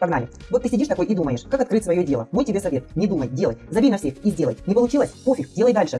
Погнали. Вот ты сидишь такой и думаешь, как открыть свое дело. Мой тебе совет. Не думай, делай. Забей на всех и сделай. Не получилось? Пофиг, делай дальше.